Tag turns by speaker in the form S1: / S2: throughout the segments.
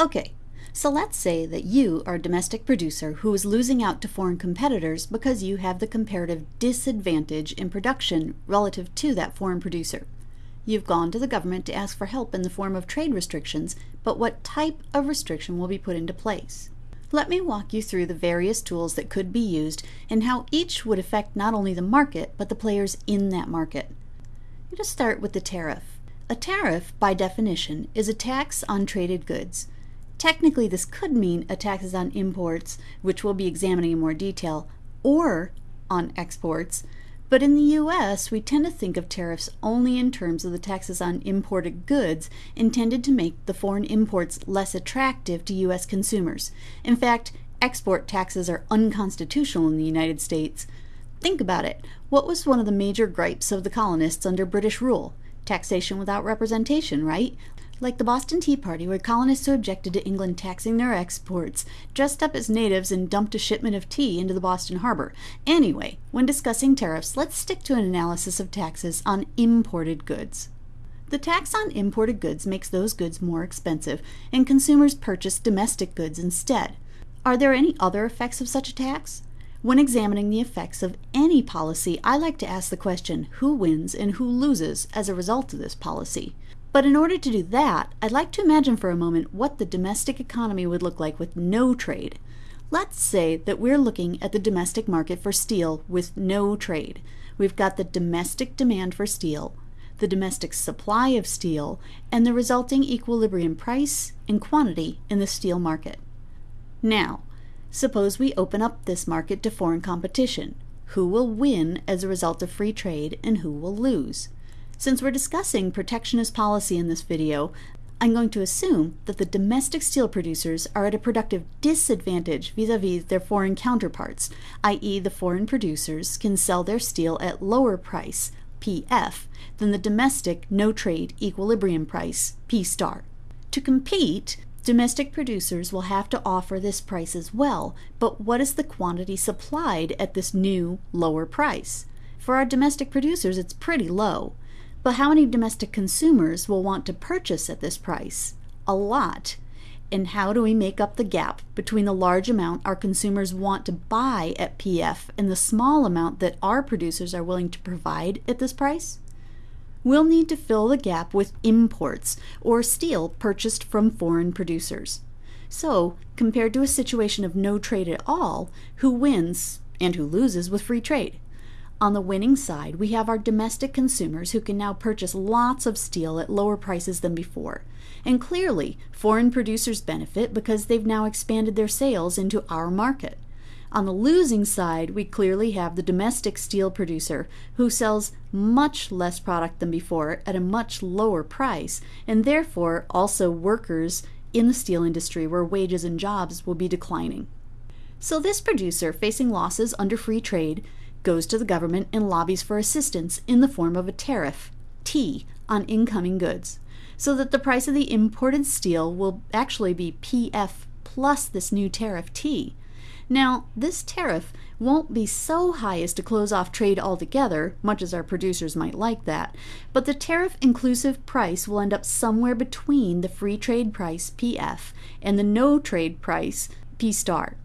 S1: Okay, so let's say that you are a domestic producer who is losing out to foreign competitors because you have the comparative disadvantage in production relative to that foreign producer. You've gone to the government to ask for help in the form of trade restrictions, but what type of restriction will be put into place? Let me walk you through the various tools that could be used and how each would affect not only the market, but the players in that market. Let us start with the tariff. A tariff, by definition, is a tax on traded goods. Technically, this could mean a tax on imports, which we'll be examining in more detail, or on exports, but in the US, we tend to think of tariffs only in terms of the taxes on imported goods intended to make the foreign imports less attractive to US consumers. In fact, export taxes are unconstitutional in the United States. Think about it. What was one of the major gripes of the colonists under British rule? Taxation without representation, right? Like the Boston Tea Party, where colonists who objected to England taxing their exports dressed up as natives and dumped a shipment of tea into the Boston harbor. Anyway, when discussing tariffs, let's stick to an analysis of taxes on imported goods. The tax on imported goods makes those goods more expensive, and consumers purchase domestic goods instead. Are there any other effects of such a tax? When examining the effects of any policy, I like to ask the question who wins and who loses as a result of this policy. But in order to do that, I'd like to imagine for a moment what the domestic economy would look like with no trade. Let's say that we're looking at the domestic market for steel with no trade. We've got the domestic demand for steel, the domestic supply of steel, and the resulting equilibrium price and quantity in the steel market. Now, suppose we open up this market to foreign competition. Who will win as a result of free trade and who will lose? Since we're discussing protectionist policy in this video, I'm going to assume that the domestic steel producers are at a productive disadvantage vis-a-vis -vis their foreign counterparts, i.e. the foreign producers can sell their steel at lower price, PF, than the domestic no-trade equilibrium price, P star. To compete, domestic producers will have to offer this price as well, but what is the quantity supplied at this new, lower price? For our domestic producers, it's pretty low. But how many domestic consumers will want to purchase at this price? A lot. And how do we make up the gap between the large amount our consumers want to buy at PF and the small amount that our producers are willing to provide at this price? We'll need to fill the gap with imports or steel purchased from foreign producers. So, compared to a situation of no trade at all, who wins and who loses with free trade? On the winning side, we have our domestic consumers who can now purchase lots of steel at lower prices than before. And clearly, foreign producers benefit because they've now expanded their sales into our market. On the losing side, we clearly have the domestic steel producer who sells much less product than before at a much lower price, and therefore also workers in the steel industry where wages and jobs will be declining. So this producer facing losses under free trade goes to the government and lobbies for assistance in the form of a tariff, T, on incoming goods, so that the price of the imported steel will actually be PF plus this new tariff T. Now, this tariff won't be so high as to close off trade altogether, much as our producers might like that, but the tariff inclusive price will end up somewhere between the free trade price PF and the no trade price P star.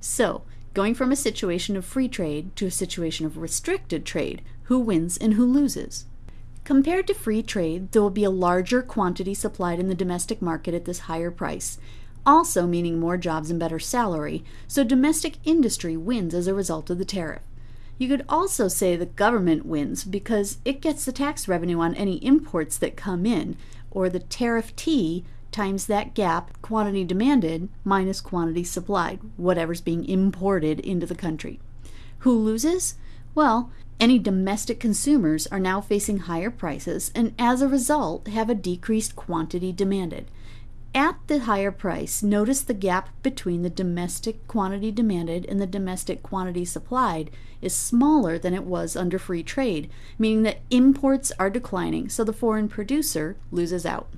S1: So, going from a situation of free trade to a situation of restricted trade, who wins and who loses. Compared to free trade, there will be a larger quantity supplied in the domestic market at this higher price, also meaning more jobs and better salary, so domestic industry wins as a result of the tariff. You could also say the government wins because it gets the tax revenue on any imports that come in, or the tariff T times that gap, quantity demanded minus quantity supplied, whatever's being imported into the country. Who loses? Well, any domestic consumers are now facing higher prices and as a result have a decreased quantity demanded. At the higher price, notice the gap between the domestic quantity demanded and the domestic quantity supplied is smaller than it was under free trade, meaning that imports are declining, so the foreign producer loses out.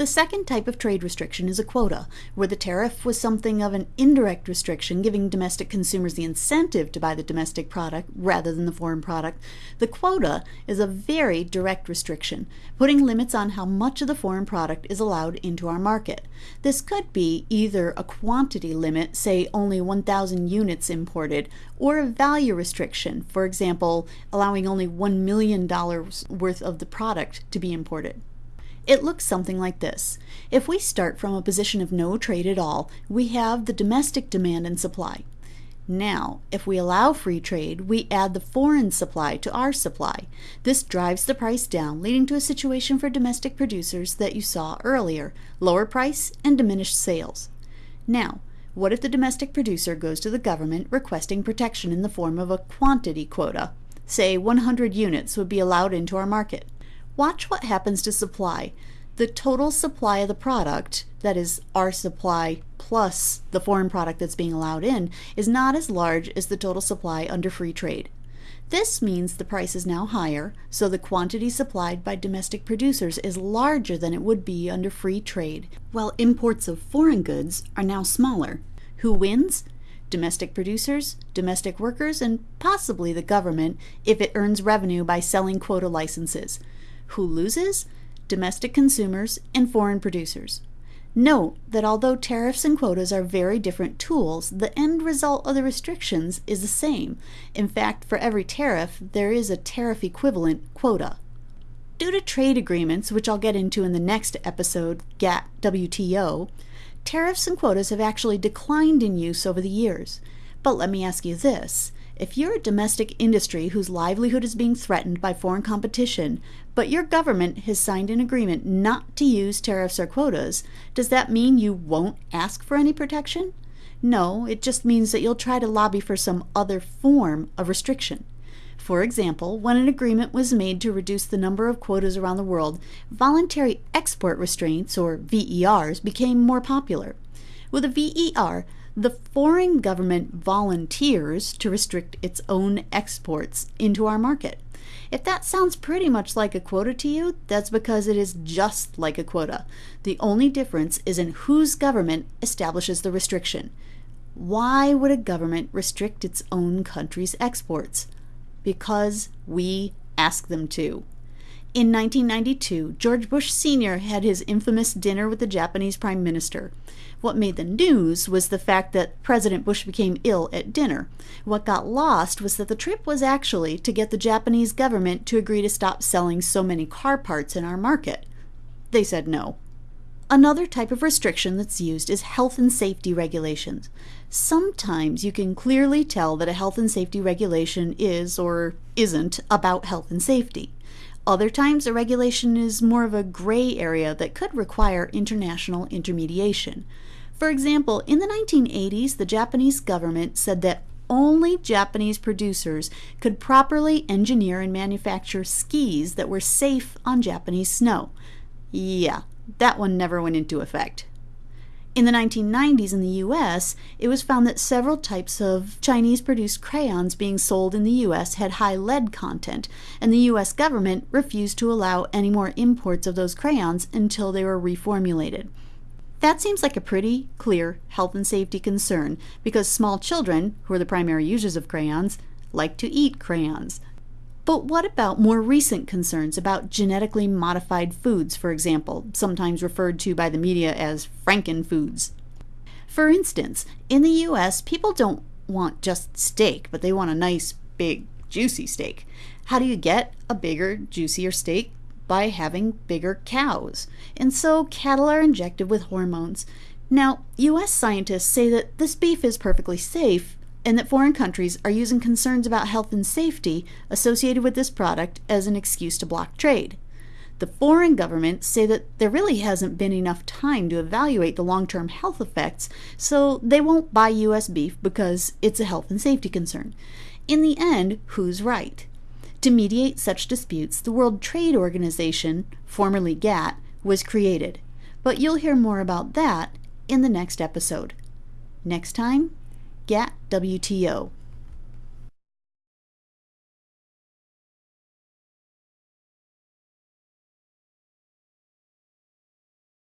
S1: The second type of trade restriction is a quota, where the tariff was something of an indirect restriction, giving domestic consumers the incentive to buy the domestic product rather than the foreign product. The quota is a very direct restriction, putting limits on how much of the foreign product is allowed into our market. This could be either a quantity limit, say only 1,000 units imported, or a value restriction, for example, allowing only $1 million worth of the product to be imported. It looks something like this. If we start from a position of no trade at all, we have the domestic demand and supply. Now, if we allow free trade, we add the foreign supply to our supply. This drives the price down, leading to a situation for domestic producers that you saw earlier lower price and diminished sales. Now, what if the domestic producer goes to the government requesting protection in the form of a quantity quota? Say 100 units would be allowed into our market. Watch what happens to supply. The total supply of the product, that is, our supply plus the foreign product that's being allowed in, is not as large as the total supply under free trade. This means the price is now higher, so the quantity supplied by domestic producers is larger than it would be under free trade, while imports of foreign goods are now smaller. Who wins? Domestic producers, domestic workers, and possibly the government if it earns revenue by selling quota licenses. Who loses? Domestic consumers and foreign producers. Note that although tariffs and quotas are very different tools, the end result of the restrictions is the same. In fact, for every tariff, there is a tariff equivalent quota. Due to trade agreements, which I'll get into in the next episode, GATT WTO, tariffs and quotas have actually declined in use over the years. But let me ask you this if you're a domestic industry whose livelihood is being threatened by foreign competition, but your government has signed an agreement not to use tariffs or quotas, does that mean you won't ask for any protection? No, it just means that you'll try to lobby for some other form of restriction. For example, when an agreement was made to reduce the number of quotas around the world, voluntary export restraints, or VERs, became more popular. With a VER, the foreign government volunteers to restrict its own exports into our market. If that sounds pretty much like a quota to you, that's because it is just like a quota. The only difference is in whose government establishes the restriction. Why would a government restrict its own country's exports? Because we ask them to. In 1992, George Bush Sr. had his infamous dinner with the Japanese Prime Minister. What made the news was the fact that President Bush became ill at dinner. What got lost was that the trip was actually to get the Japanese government to agree to stop selling so many car parts in our market. They said no. Another type of restriction that's used is health and safety regulations. Sometimes you can clearly tell that a health and safety regulation is or isn't about health and safety. Other times, a regulation is more of a gray area that could require international intermediation. For example, in the 1980s, the Japanese government said that only Japanese producers could properly engineer and manufacture skis that were safe on Japanese snow. Yeah, that one never went into effect. In the 1990s in the US, it was found that several types of Chinese produced crayons being sold in the US had high lead content, and the US government refused to allow any more imports of those crayons until they were reformulated. That seems like a pretty clear health and safety concern because small children, who are the primary users of crayons, like to eat crayons. But what about more recent concerns about genetically modified foods, for example, sometimes referred to by the media as frankenfoods? For instance, in the US, people don't want just steak, but they want a nice, big, juicy steak. How do you get a bigger, juicier steak? by having bigger cows, and so cattle are injected with hormones. Now, US scientists say that this beef is perfectly safe and that foreign countries are using concerns about health and safety associated with this product as an excuse to block trade. The foreign governments say that there really hasn't been enough time to evaluate the long term health effects, so they won't buy US beef because it's a health and safety concern. In the end, who's right? To mediate such disputes, the World Trade Organization, formerly GATT, was created. But you'll hear more about that in the next episode. Next time, GATT WTO.